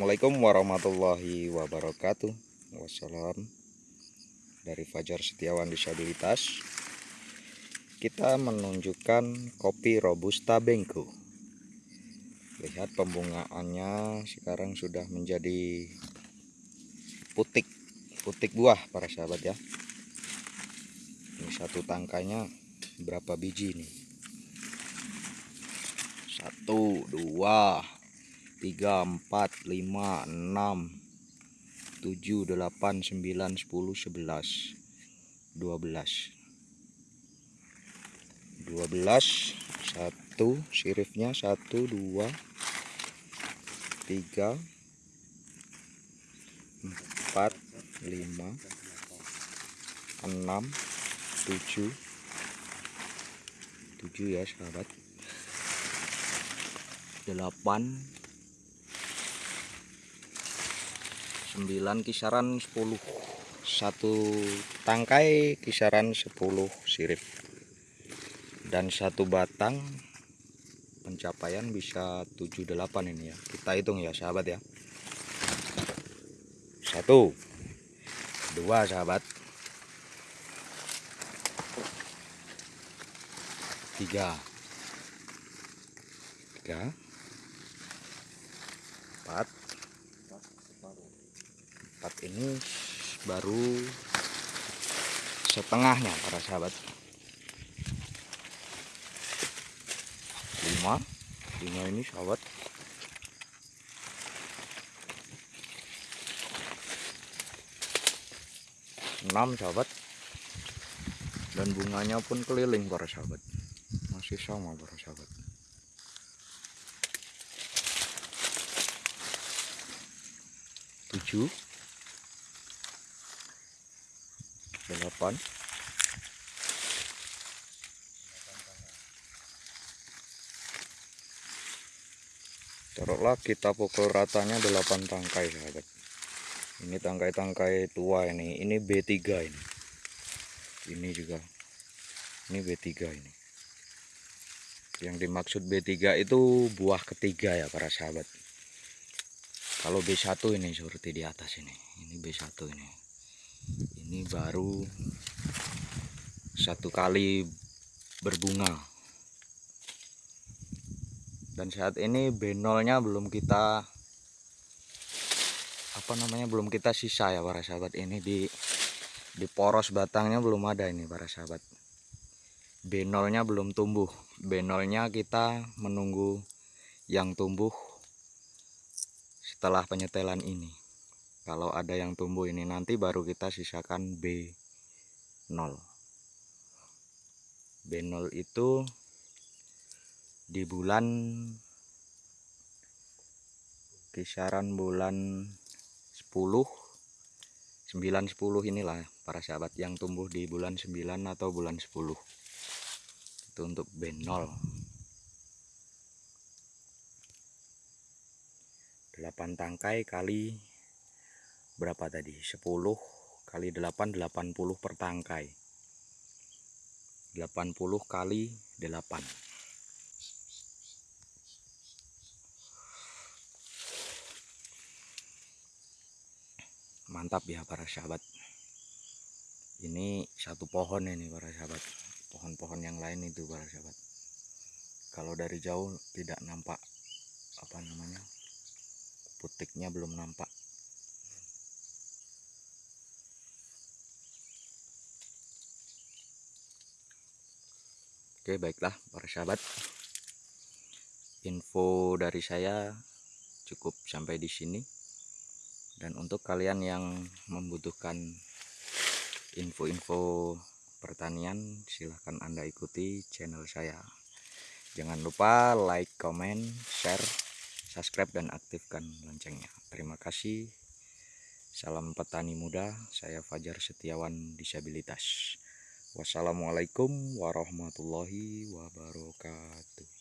Assalamualaikum warahmatullahi wabarakatuh. Wassalam. Dari Fajar Setiawan Disabilitas Kita menunjukkan kopi Robusta Bengko Lihat pembungaannya sekarang sudah menjadi putik Putik buah para sahabat ya. Ini satu tangkainya berapa biji nih Satu, dua, tiga empat lima enam tujuh delapan sembilan sepuluh sebelas. Dua belas. Dua belas satu sirifnya satu dua tiga empat lima enam tujuh. Tujuh ya sahabat. Delapan 9 kisaran 10 satu tangkai kisaran 10 sirip. Dan satu batang pencapaian bisa 78 ini ya. Kita hitung ya sahabat ya. Satu dua sahabat. Tiga. Tiga. Empat ini baru setengahnya para sahabat. Lima. Lima ini sahabat. Enam sahabat. Dan bunganya pun keliling para sahabat. Masih sama para sahabat. Tujuh delapan. Taruhlah kita pukul ratanya delapan tangkai sahabat. Ini tangkai-tangkai tua ini. Ini B3 ini. Ini juga. Ini B3 ini. Yang dimaksud B3 itu buah ketiga ya para sahabat. Kalau B1 ini seperti di atas ini. Ini B1 ini ini baru satu kali berbunga. Dan saat ini B0 nya belum kita apa namanya belum kita sisa ya para sahabat. Ini di di poros batangnya belum ada ini para sahabat. B0 nya belum tumbuh. B0 nya kita menunggu yang tumbuh setelah penyetelan ini kalau ada yang tumbuh ini nanti baru kita sisakan B0 B0 itu di bulan kisaran bulan 10 9 10 inilah para sahabat yang tumbuh di bulan 9 atau bulan 10 itu untuk B0 8 tangkai kali berapa tadi? 10 kali 8 80 per tangkai. 80 kali 8 mantap ya para sahabat. Ini satu pohon ini para sahabat. Pohon-pohon yang lain itu para sahabat. Kalau dari jauh tidak nampak apa namanya putiknya belum nampak Oke baiklah para sahabat. Info dari saya cukup sampai di sini. Dan untuk kalian yang membutuhkan info-info pertanian silahkan anda ikuti channel saya. Jangan lupa like comment share subscribe dan aktifkan loncengnya. Terima kasih. Salam petani muda saya Fajar Setiawan disabilitas wassalamualaikum warahmatullahi wabarakatuh